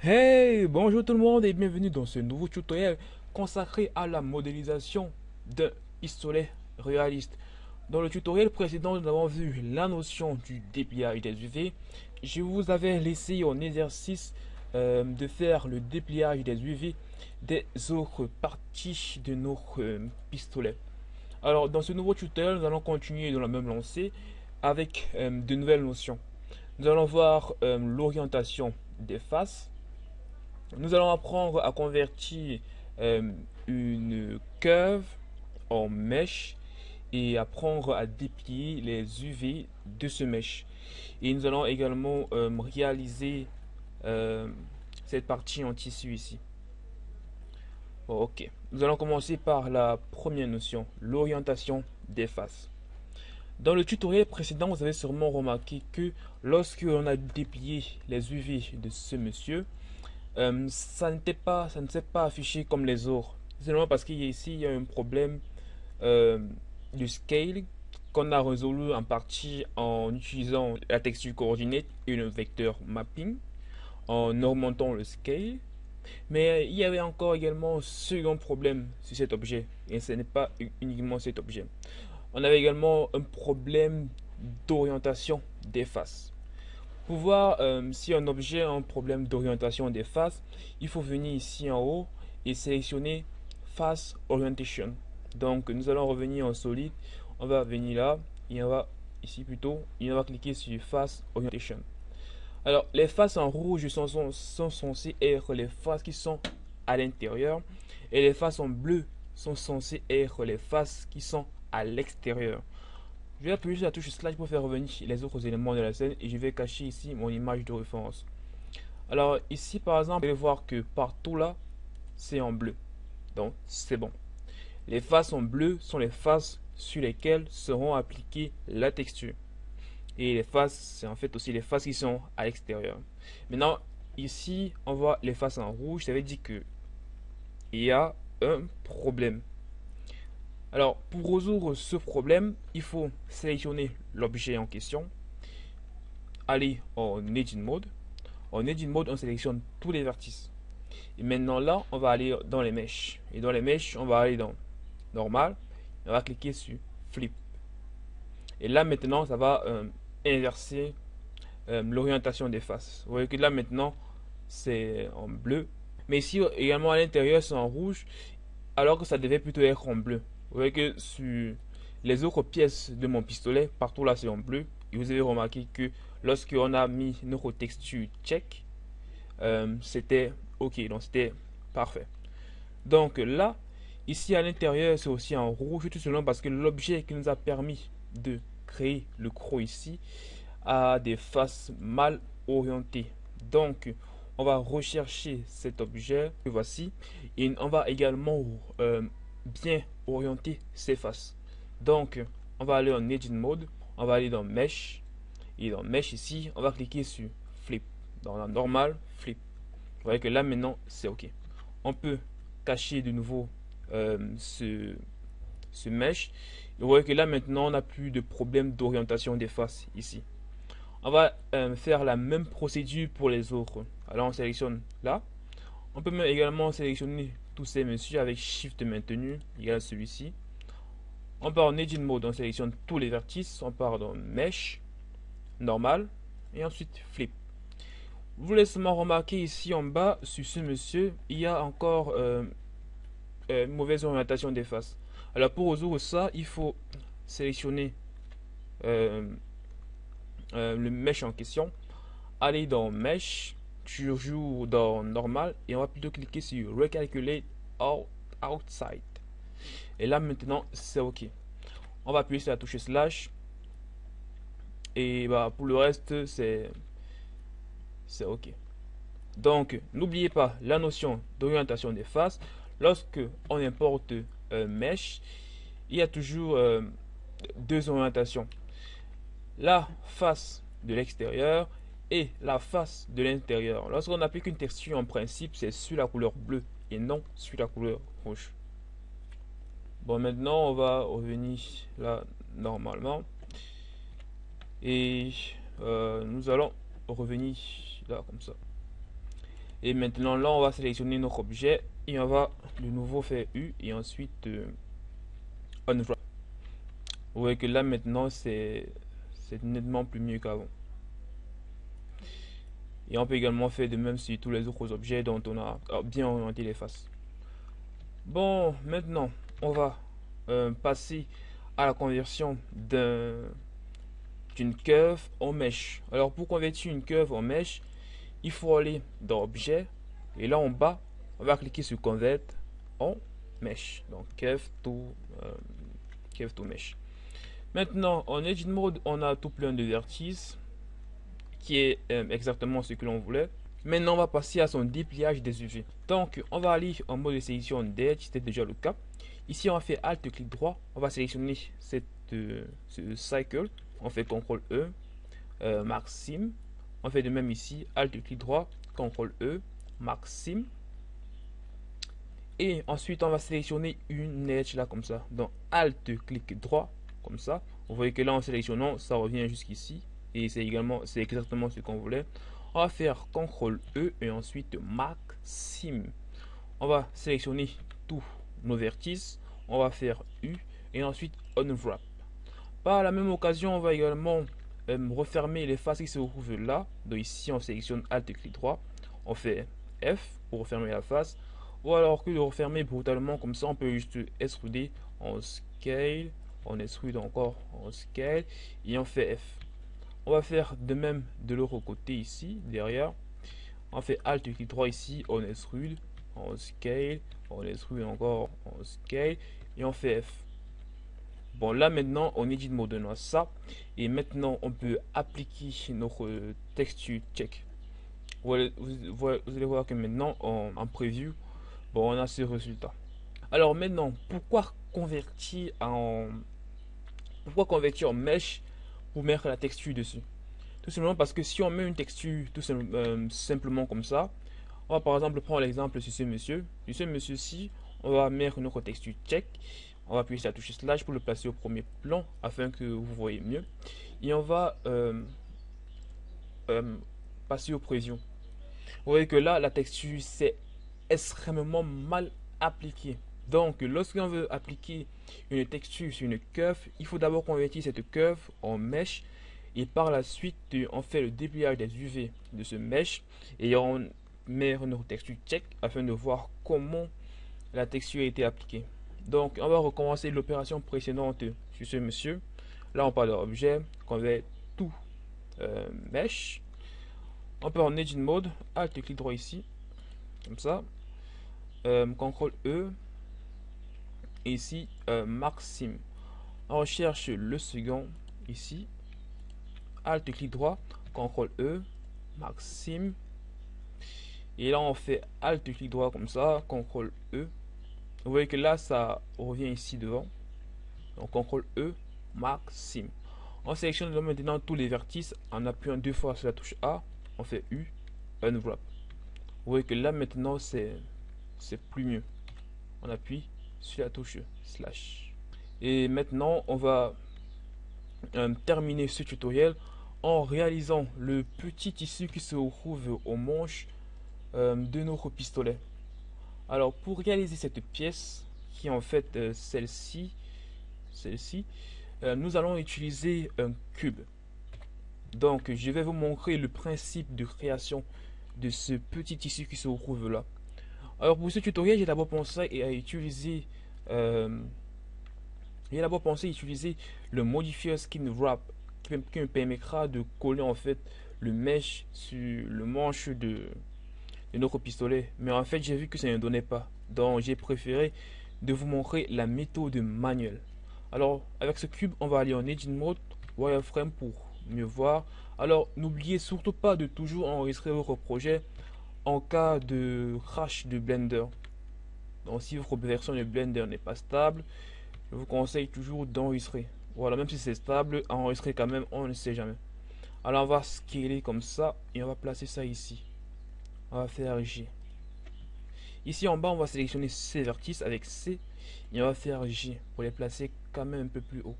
Hey, bonjour tout le monde et bienvenue dans ce nouveau tutoriel consacré à la modélisation d'un pistolet réaliste. Dans le tutoriel précédent, nous avons vu la notion du dépliage des UV. Je vous avais laissé en exercice euh, de faire le dépliage des UV des autres parties de nos euh, pistolets. Alors, dans ce nouveau tutoriel, nous allons continuer dans la même lancée avec euh, de nouvelles notions. Nous allons voir l'orientation des faces, nous allons apprendre à convertir euh, une curve en mèche et apprendre à déplier les UV de ce mèche. Et nous allons également euh, réaliser euh, cette partie en tissu ici. ok, nous allons commencer par la première notion, l'orientation des faces. Dans le tutoriel précédent, vous avez sûrement remarqué que lorsque l'on a déplié les UV de ce monsieur, euh, ça n'était pas, ça ne s'est pas affiché comme les autres. Seulement parce qu'ici il y a un problème euh, du scale qu'on a résolu en partie en utilisant la texture coordinate et le vecteur mapping, en augmentant le scale. Mais il y avait encore également un second problème sur cet objet, et ce n'est pas uniquement cet objet. On avait également un problème d'orientation des faces. Pour voir euh, si un objet a un problème d'orientation des faces, il faut venir ici en haut et sélectionner Face Orientation. Donc nous allons revenir en solide, on va venir là, et on va ici plutôt, et on va cliquer sur Face Orientation. Alors les faces en rouge sont, censées être les faces qui sont à l'intérieur et les faces en bleu sont censées être les faces qui sont à l'extérieur. Je vais appuyer sur la touche slash pour faire revenir les autres éléments de la scène et je vais cacher ici mon image de référence. Alors ici par exemple, vous allez voir que partout là, c'est en bleu. Donc c'est bon. Les faces en bleu sont les faces sur lesquelles seront appliquées la texture. Et les faces, c'est en fait aussi les faces qui sont à l'extérieur. Maintenant, ici, on voit les faces en rouge. Ça veut dire que il y a un problème. Alors, pour résoudre ce problème, il faut sélectionner l'objet en question, aller en Edit Mode. En Edit Mode, on sélectionne tous les vertices. Et maintenant là, on va aller dans les mèches. Et dans les mèches, on va aller dans Normal. On va cliquer sur Flip. Et là maintenant, ça va euh, inverser euh, l'orientation des faces. Vous voyez que là maintenant, c'est en bleu. Mais ici également à l'intérieur, c'est en rouge. Alors que ça devait plutôt être en bleu. Vous voyez que sur les autres pièces de mon pistolet, partout là c'est en bleu. Et vous avez remarqué que lorsque on a mis notre texture check, euh, c'était ok, donc c'était parfait. Donc là, ici à l'intérieur, c'est aussi en rouge, tout simplement parce que l'objet qui nous a permis de créer le croc ici a des faces mal orientées. Donc, on va rechercher cet objet voici et on va également euh, bien orienter ses faces. Donc, on va aller en Edit Mode, on va aller dans Mesh, et dans Mesh ici, on va cliquer sur Flip. Dans la normale, Flip. Vous voyez que là maintenant, c'est OK. On peut cacher de nouveau euh, ce, ce Mesh. vous voyez que là maintenant, on n'a plus de problème d'orientation des faces ici. On va euh, faire la même procédure pour les autres. Alors on sélectionne là. On peut également sélectionner tous ces messieurs avec Shift maintenu, a celui-ci. On part en Edit Mode, on sélectionne tous les vertices, on part dans Mesh, Normal, et ensuite Flip. Vous laissez seulement remarquer ici en bas, sur ce monsieur, il y a encore euh, euh, mauvaise orientation des faces. Alors pour résoudre ça, il faut sélectionner euh, le mesh en question, aller dans Mesh, toujours dans normal et on va plutôt cliquer sur recalculate outside. Et là maintenant c'est ok. On va appuyer sur la touche slash. Et bah pour le reste c'est c'est ok. Donc n'oubliez pas la notion d'orientation des faces. Lorsque on importe un mesh il y a toujours euh, deux orientations. La face de l'extérieur et la face de l'intérieur. Lorsqu'on applique une texture en principe, c'est sur la couleur bleue et non sur la couleur rouge. Bon, maintenant, on va revenir là normalement. Et euh, nous allons revenir là comme ça. Et maintenant, là, on va sélectionner notre objet et on va de nouveau faire U et ensuite euh, unwrap. Vous voyez que là, maintenant, c'est nettement plus mieux qu'avant. Et on peut également faire de même sur tous les autres objets dont on a bien orienté les faces. Bon, maintenant, on va euh, passer à la conversion d'une curve en mesh. Alors, pour convertir une curve en mesh, il faut aller dans Objet et là en bas, on va cliquer sur Convert en mesh. Donc, curve to, euh, curve mesh. Maintenant, en Edge Mode, on a tout plein de vertices qui est euh, exactement ce que l'on voulait. Maintenant, on va passer à son dépliage des UV. Donc, on va aller en mode de sélection d'Edge, c'était déjà le cas. Ici, on va faire Alt, clic droit. On va sélectionner cette, euh, ce cycle. On fait CTRL E, euh, Sim. On fait de même ici, Alt, clic droit, CTRL E, Sim. Et ensuite, on va sélectionner une edge là comme ça. Donc, Alt, clic droit, comme ça. Vous voyez que là, en sélectionnant, ça revient jusqu'ici. Et c'est également, c'est exactement ce qu'on voulait. On va faire CTRL E et ensuite Sim. On va sélectionner tous nos vertices. On va faire U et ensuite Unwrap. Par la même occasion, on va également euh, refermer les faces qui se trouvent là. Donc ici, on sélectionne Alt et clic droit. On fait F pour refermer la face. Ou alors que de refermer brutalement comme ça, on peut juste extruder en scale. On extrude encore en scale et on fait F. On va faire de même de l'autre côté ici, derrière. On fait Alt clic droit ici, on extrude, on scale, on extrude encore, on scale et on fait F. Bon là maintenant on edit mode on ça et maintenant on peut appliquer notre texture check. Vous allez, voir que maintenant en, en preview, bon on a ce résultat. Alors maintenant pourquoi convertir en pourquoi convertir en mesh mettre la texture dessus. Tout simplement parce que si on met une texture tout euh, simplement comme ça, on va par exemple prendre l'exemple sur ce monsieur. Sur ce monsieur-ci, on va mettre notre texture check. On va appuyer sur la touche slash pour le placer au premier plan afin que vous voyez mieux. Et on va euh, euh, passer aux prévisions. Vous voyez que là, la texture, c'est extrêmement mal appliqué. Donc, lorsqu'on veut appliquer une texture sur une curve, il faut d'abord convertir cette curve en mesh et par la suite, on fait le dépliage des UV de ce mesh et on met notre texture check afin de voir comment la texture a été appliquée. Donc, on va recommencer l'opération précédente sur ce monsieur. Là, on parle d'objet, convert tout mesh. On peut en Edge Mode, Alt clic droit ici, comme ça. Euh, CTRL E, ici euh, Maxime. On recherche le second ici. Alt clic droit, CTRL E, Maxime. Et là on fait Alt clic droit comme ça, CTRL E. Vous voyez que là ça revient ici devant. Donc CTRL E, Maxime. On sélectionne maintenant tous les vertices en appuyant deux fois sur la touche A. On fait U, Unwrap. Vous voyez que là maintenant c'est plus mieux. On appuie sur la touche slash. Et maintenant, on va euh, terminer ce tutoriel en réalisant le petit tissu qui se trouve au manche euh, de notre pistolet. Alors pour réaliser cette pièce, qui est en fait euh, celle-ci, celle-ci, nous allons utiliser un cube. Donc je vais vous montrer le principe de création de ce petit tissu qui se trouve là. Alors pour ce tutoriel, j'ai d'abord pensé à utiliser euh, j'ai d'abord pensé utiliser le modifier skin wrap qui, me permettra de coller en fait le mesh sur le manche de, de notre pistolet. Mais en fait, j'ai vu que ça ne donnait pas. Donc j'ai préféré de vous montrer la méthode manuelle. Alors avec ce cube, on va aller en Edit Mode, Wireframe pour mieux voir. Alors n'oubliez surtout pas de toujours enregistrer votre projet en cas de crash de Blender. Donc si votre version de Blender n'est pas stable, je vous conseille toujours d'enregistrer. Voilà, même si c'est stable, enregistrer quand même, on ne sait jamais. Alors on va scaler comme ça et on va placer ça ici. On va faire G. Ici en bas, on va sélectionner ces vertices avec C et on va faire G pour les placer quand même un peu plus haut.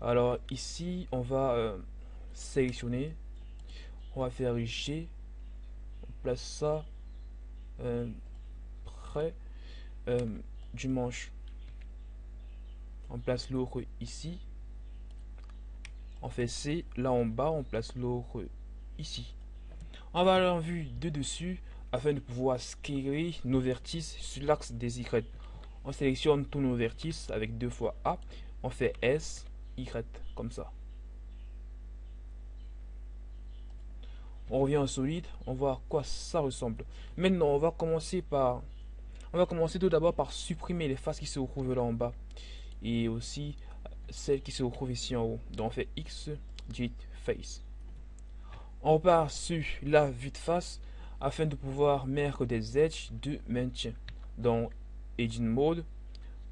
Alors ici, on va euh, sélectionner on va faire G place ça euh, près euh, du manche. On place l'autre ici. On fait C. Là en bas, on place l'autre ici. On va aller en vue de dessus afin de pouvoir scaler nos vertices sur l'axe des Y. On sélectionne tous nos vertices avec deux fois A. On fait S, Y, comme ça. On revient en solide, on voit à quoi ça ressemble. Maintenant, on va commencer par... On va commencer tout d'abord par supprimer les faces qui se retrouvent là en bas. Et aussi celles qui se retrouvent ici en haut. Donc on fait X, J, Face. On repart sur la vue de face afin de pouvoir mettre des edges de maintien. Dans Edging Mode,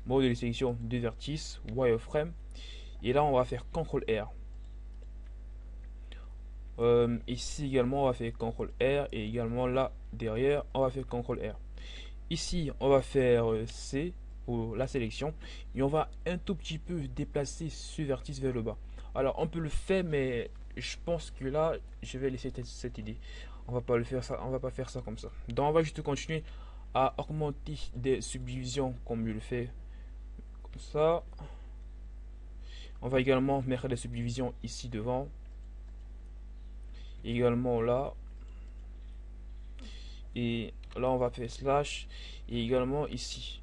mode de sélection de vertices, wireframe. Et là, on va faire CTRL R. Euh, ici également, on va faire CTRL R. Et également là, derrière, on va faire CTRL R. Ici, on va faire euh, C pour la sélection. Et on va un tout petit peu déplacer ce vertice vers le bas. Alors, on peut le faire, mais je pense que là, je vais laisser cette idée. On va pas le faire ça, on va pas faire ça comme ça. Donc, on va juste continuer à augmenter des subdivisions comme je le fais comme ça. On va également mettre des subdivisions ici devant. Également là. Et là on va faire slash. Et également ici.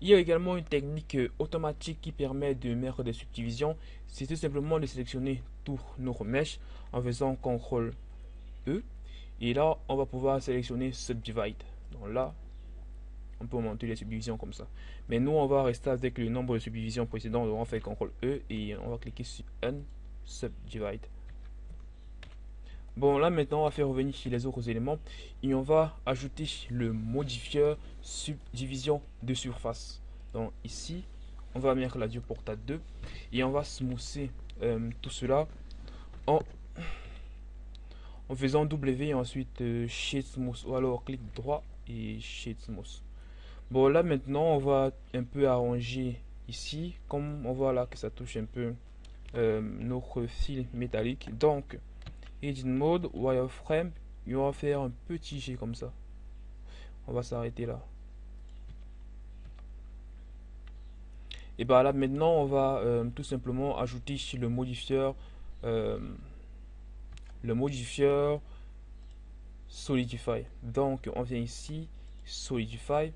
Il y a également une technique automatique qui permet de mettre des subdivisions. C'est tout simplement de sélectionner tous nos mèches en faisant CTRL E et là, on va pouvoir sélectionner Subdivide. Donc là, on peut monter les subdivisions comme ça. Mais nous, on va rester avec le nombre de subdivisions précédentes. Donc on fait CTRL E et on va cliquer sur Unsubdivide. Bon, là maintenant, on va faire revenir les autres éléments. Et on va ajouter le modifieur subdivision de surface. Donc ici, on va mettre la porta 2. Et on va smousser euh, tout cela en faisant W et ensuite euh, Smooth ou alors clic droit et Shade Smooth. Bon là maintenant on va un peu arranger ici comme on voit là que ça touche un peu euh, notre fil métallique donc Edit Mode Wireframe on va faire un petit G comme ça on va s'arrêter là et bah là maintenant on va euh, tout simplement ajouter ici le modifieur euh, le modifieur Solidify. Donc, on vient ici, Solidify.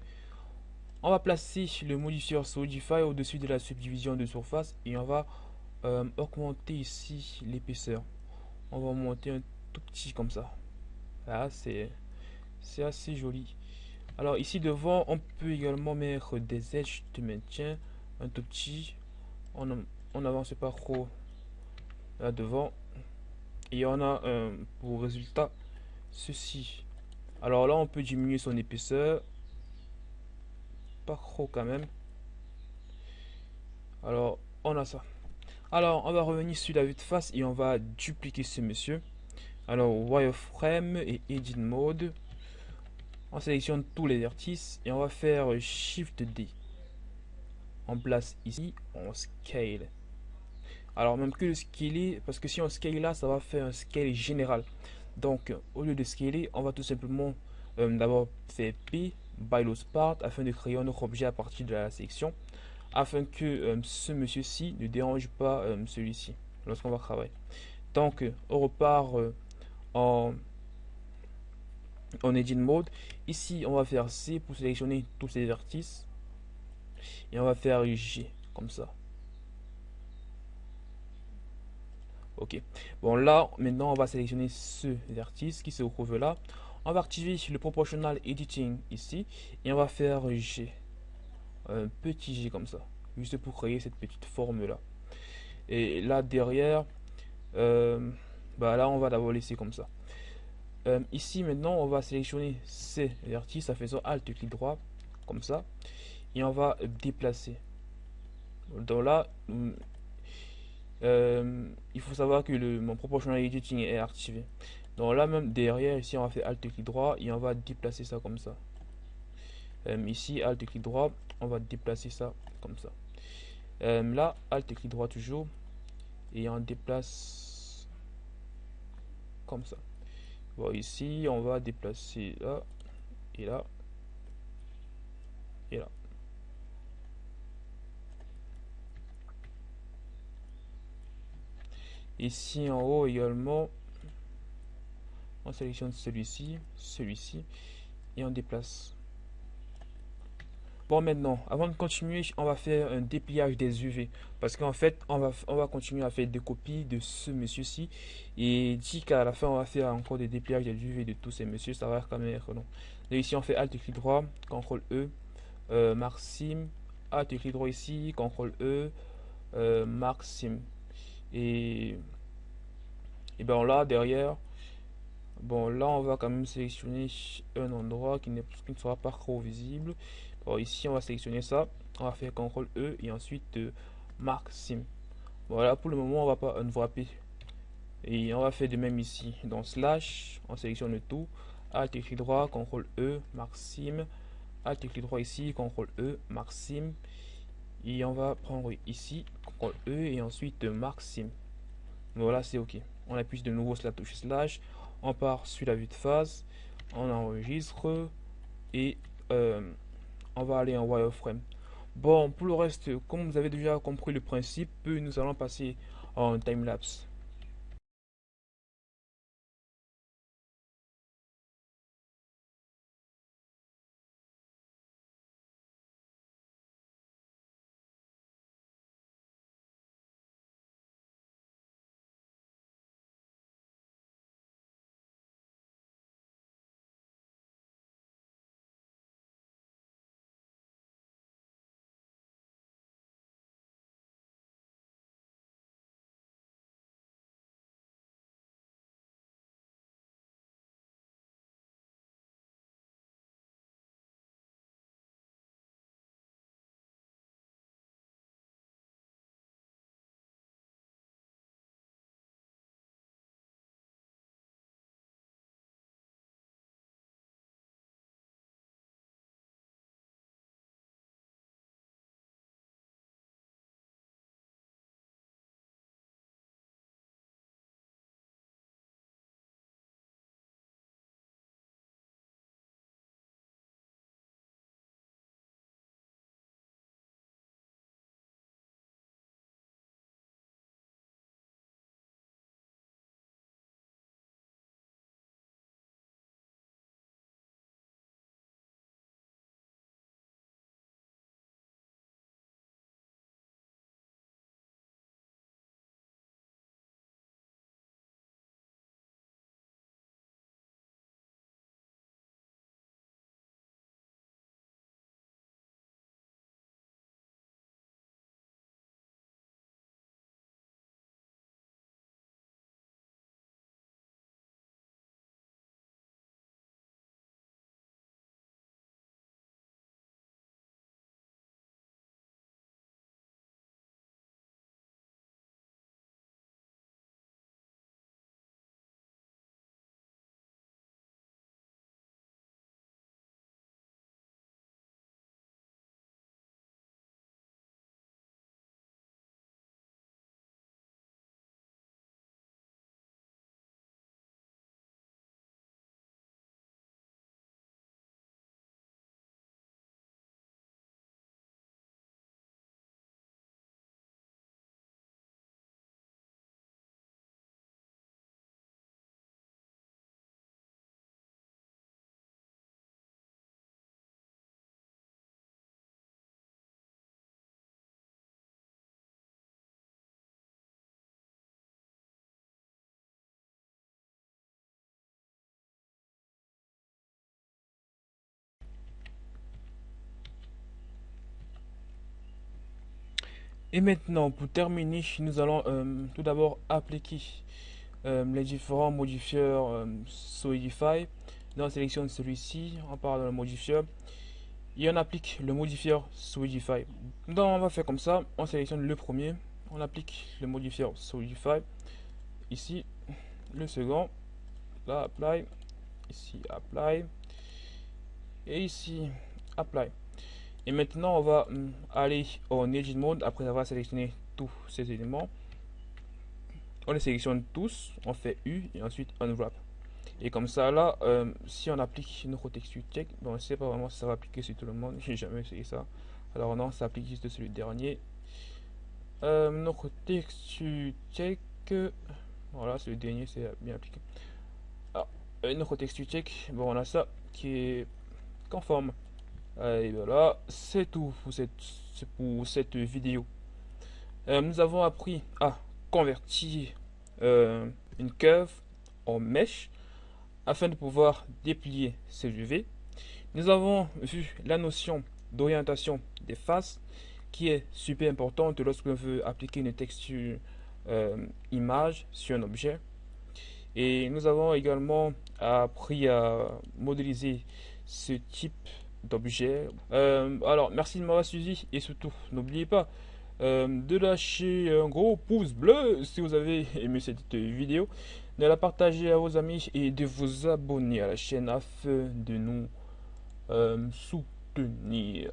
On va placer le modifieur Solidify au-dessus de la subdivision de surface et on va euh, augmenter ici l'épaisseur. On va monter un tout petit comme ça. Là, c'est assez joli. Alors ici devant, on peut également mettre des edges de maintien, un tout petit. On, on avance pas trop là devant et on a euh, pour résultat ceci alors là on peut diminuer son épaisseur pas trop quand même alors on a ça alors on va revenir sur la vue de face et on va dupliquer ce monsieur. Alors wireframe et edit mode on sélectionne tous les vertices et on va faire shift D. On place ici on scale. Alors même que le scaler, parce que si on scale là, ça va faire un scale général. Donc au lieu de scaler, on va tout simplement euh, d'abord faire P by part afin de créer un autre objet à partir de la sélection afin que euh, ce monsieur-ci ne dérange pas euh, celui-ci lorsqu'on va travailler. Donc on repart en en edit mode. Ici on va faire C pour sélectionner tous ces vertices et on va faire G comme ça. ok bon là maintenant on va sélectionner ce vertice qui se trouve là on va activer le proportional editing ici et on va faire G un petit G comme ça juste pour créer cette petite forme là et là derrière euh, bah là on va d'abord laisser comme ça euh, ici maintenant on va sélectionner ces vertices en faisant alt clic droit comme ça et on va déplacer donc là euh, il faut savoir que le, mon proportional editing est activé. Donc là même derrière ici on va faire alt clic droit et on va déplacer ça comme ça. Euh, ici alt clic droit, on va déplacer ça comme ça. Euh, là alt clic droit toujours et on déplace comme ça. Bon, ici, on va déplacer là, et là, et là. Ici en haut également, on sélectionne celui-ci, celui-ci, et on déplace. Bon maintenant, avant de continuer, on va faire un dépliage des UV. Parce qu'en fait, on va, on va continuer à faire des copies de ce monsieur-ci. Et dit qu'à la fin, on va faire encore des dépliages des UV de tous ces messieurs. Ça va quand même être long. Donc ici, on fait Alt clic droit, CTRL E, euh, Mark Alt clic droit ici, CTRL E, euh, Mark Et, et ben là, derrière, bon là, on va quand même sélectionner un endroit qui, qui ne sera pas trop visible ici, on va sélectionner ça. On va faire CTRL E et ensuite euh. Voilà, pour le moment, on va pas unwrapper. Et on va faire de même ici. Dans slash, on sélectionne le tout. Alt clic droit, CTRL E, Mark Sim. Alt clic droit ici, CTRL E, Mark Sim. Et on va prendre ici, CTRL E et ensuite Sim. Voilà, c'est OK. On appuie de nouveau sur la touche slash. On part sur la vue de phase. On enregistre. Et euh, on va aller en wireframe. Bon, pour le reste, comme vous avez déjà compris le principe, nous allons passer en timelapse. Et maintenant, pour terminer, nous allons euh, tout d'abord appliquer euh, les différents modifieurs euh, Solidify. Dans la sélection de celui-ci, on parle de le modifieur et on applique le modifieur Solidify. Donc on va faire comme ça, on sélectionne le premier, on applique le modifieur Solidify. Ici, le second, là, Apply, ici, Apply, et ici, Apply. Et maintenant, on va hum, aller en Edit Mode après avoir sélectionné tous ces éléments. On les sélectionne tous, on fait U et ensuite Unwrap. Et comme ça, là, euh, si on applique notre texture check, bon, on ne sait pas vraiment si ça va appliquer sur tout le monde. J'ai jamais essayé ça. Alors non, ça applique juste sur le dernier. Euh, notre texture check, voilà, c'est le dernier, c'est bien appliqué. Alors, ah, notre texture check, bon, on a ça qui est conforme. Et voilà, c'est tout pour cette, pour cette vidéo. Euh, nous avons appris à convertir une curve en mèche afin de pouvoir déplier ces UV. Nous avons vu la notion d'orientation des faces qui est super importante lorsque l'on veut appliquer une texture euh, image sur un objet. Et nous avons également appris à modéliser ce type d'objet. Euh, alors, merci de m'avoir suivi et surtout, n'oubliez pas euh, de lâcher un gros pouce bleu si vous avez aimé cette vidéo, de la partager à vos amis et de vous abonner à la chaîne afin de nous euh, soutenir.